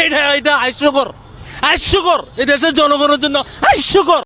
এটা এটা হাস্যকর হাস্যকর এই দেশের জনগণের জন্য হাস্যকর